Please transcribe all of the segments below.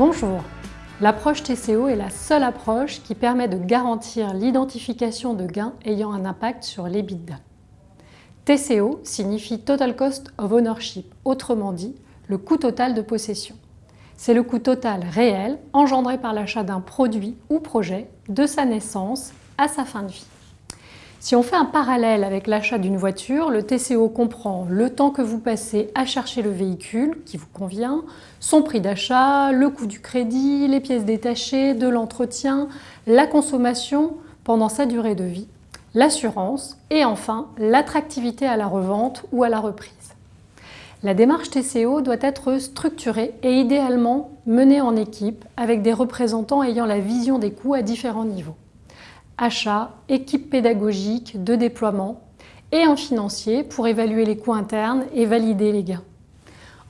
Bonjour L'approche TCO est la seule approche qui permet de garantir l'identification de gains ayant un impact sur l'EBITDA. TCO signifie Total Cost of Ownership, autrement dit, le coût total de possession. C'est le coût total réel engendré par l'achat d'un produit ou projet de sa naissance à sa fin de vie. Si on fait un parallèle avec l'achat d'une voiture, le TCO comprend le temps que vous passez à chercher le véhicule qui vous convient, son prix d'achat, le coût du crédit, les pièces détachées, de l'entretien, la consommation pendant sa durée de vie, l'assurance et enfin l'attractivité à la revente ou à la reprise. La démarche TCO doit être structurée et idéalement menée en équipe avec des représentants ayant la vision des coûts à différents niveaux achat, équipe pédagogique, de déploiement et un financier pour évaluer les coûts internes et valider les gains.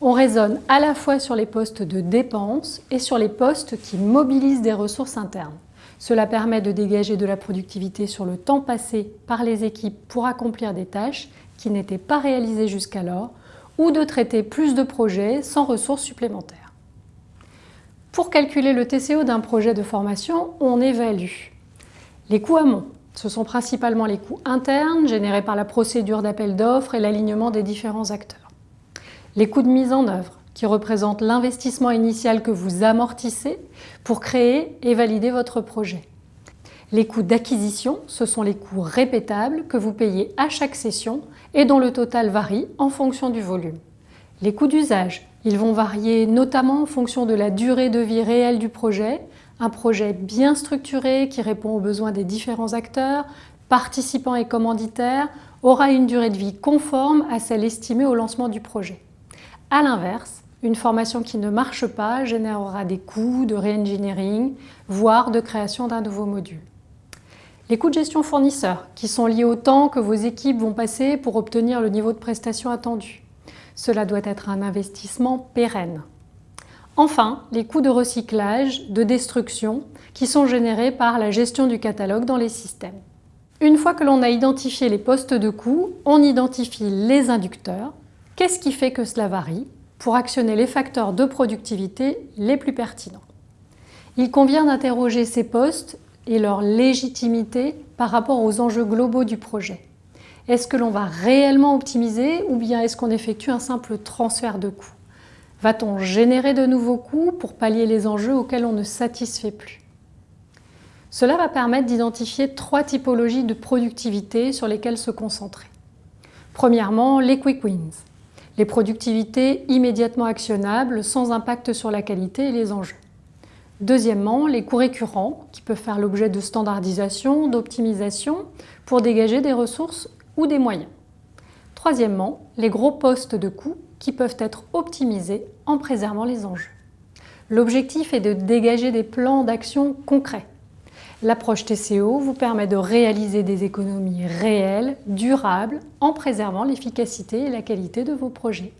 On raisonne à la fois sur les postes de dépenses et sur les postes qui mobilisent des ressources internes. Cela permet de dégager de la productivité sur le temps passé par les équipes pour accomplir des tâches qui n'étaient pas réalisées jusqu'alors ou de traiter plus de projets sans ressources supplémentaires. Pour calculer le TCO d'un projet de formation, on évalue les coûts amont, ce sont principalement les coûts internes générés par la procédure d'appel d'offres et l'alignement des différents acteurs. Les coûts de mise en œuvre, qui représentent l'investissement initial que vous amortissez pour créer et valider votre projet. Les coûts d'acquisition, ce sont les coûts répétables que vous payez à chaque session et dont le total varie en fonction du volume. Les coûts d'usage, ils vont varier notamment en fonction de la durée de vie réelle du projet, un projet bien structuré qui répond aux besoins des différents acteurs, participants et commanditaires, aura une durée de vie conforme à celle estimée au lancement du projet. A l'inverse, une formation qui ne marche pas générera des coûts de re-engineering, voire de création d'un nouveau module. Les coûts de gestion fournisseurs, qui sont liés au temps que vos équipes vont passer pour obtenir le niveau de prestation attendu. Cela doit être un investissement pérenne. Enfin, les coûts de recyclage, de destruction, qui sont générés par la gestion du catalogue dans les systèmes. Une fois que l'on a identifié les postes de coûts, on identifie les inducteurs. Qu'est-ce qui fait que cela varie pour actionner les facteurs de productivité les plus pertinents? Il convient d'interroger ces postes et leur légitimité par rapport aux enjeux globaux du projet. Est-ce que l'on va réellement optimiser ou bien est-ce qu'on effectue un simple transfert de coûts? Va-t-on générer de nouveaux coûts pour pallier les enjeux auxquels on ne satisfait plus? Cela va permettre d'identifier trois typologies de productivité sur lesquelles se concentrer. Premièrement, les quick wins, les productivités immédiatement actionnables sans impact sur la qualité et les enjeux. Deuxièmement, les coûts récurrents qui peuvent faire l'objet de standardisation, d'optimisation pour dégager des ressources ou des moyens. Troisièmement, les gros postes de coûts qui peuvent être optimisés en préservant les enjeux. L'objectif est de dégager des plans d'action concrets. L'approche TCO vous permet de réaliser des économies réelles, durables, en préservant l'efficacité et la qualité de vos projets.